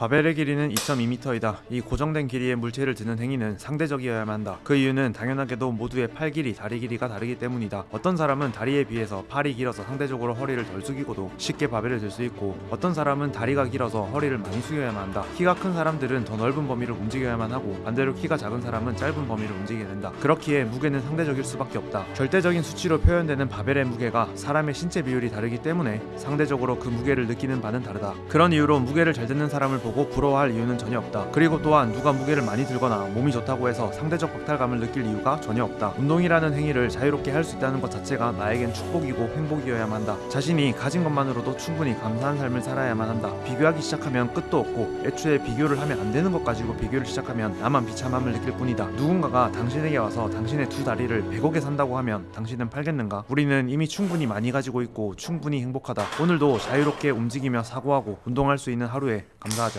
바벨의 길이는 2.2m이다. 이 고정된 길이의 물체를 드는 행위는 상대적이어야만 한다. 그 이유는 당연하게도 모두의 팔 길이, 다리 길이가 다르기 때문이다. 어떤 사람은 다리에 비해서 팔이 길어서 상대적으로 허리를 덜 숙이고도 쉽게 바벨을 들 수 있고 어떤 사람은 다리가 길어서 허리를 많이 숙여야만 한다. 키가 큰 사람들은 더 넓은 범위를 움직여야만 하고 반대로 키가 작은 사람은 짧은 범위를 움직이게 된다. 그렇기에 무게는 상대적일 수밖에 없다. 절대적인 수치로 표현되는 바벨의 무게가 사람의 신체 비율이 다르기 때문에 상대적으로 그 무게를 느끼는 바는 다르다. 그런 이유로 무게를 잘 듣는 사람을 보고 부러워할 이유는 전혀 없다. 그리고 또한 누가 무게를 많이 들거나 몸이 좋다고 해서 상대적 박탈감을 느낄 이유가 전혀 없다. 운동이라는 행위를 자유롭게 할 수 있다는 것 자체가 나에겐 축복이고 행복이어야만 한다. 자신이 가진 것만으로도 충분히 감사한 삶을 살아야만 한다. 비교하기 시작하면 끝도 없고 애초에 비교를 하면 안 되는 것 가지고 비교를 시작하면 나만 비참함을 느낄 뿐이다. 누군가가 당신에게 와서 당신의 두 다리를 100억에 산다고 하면 당신은 팔겠는가? 우리는 이미 충분히 많이 가지고 있고 충분히 행복하다. 오늘도 자유롭게 움직이며 사고하고 운동할 수 있는 하루에 감사하자.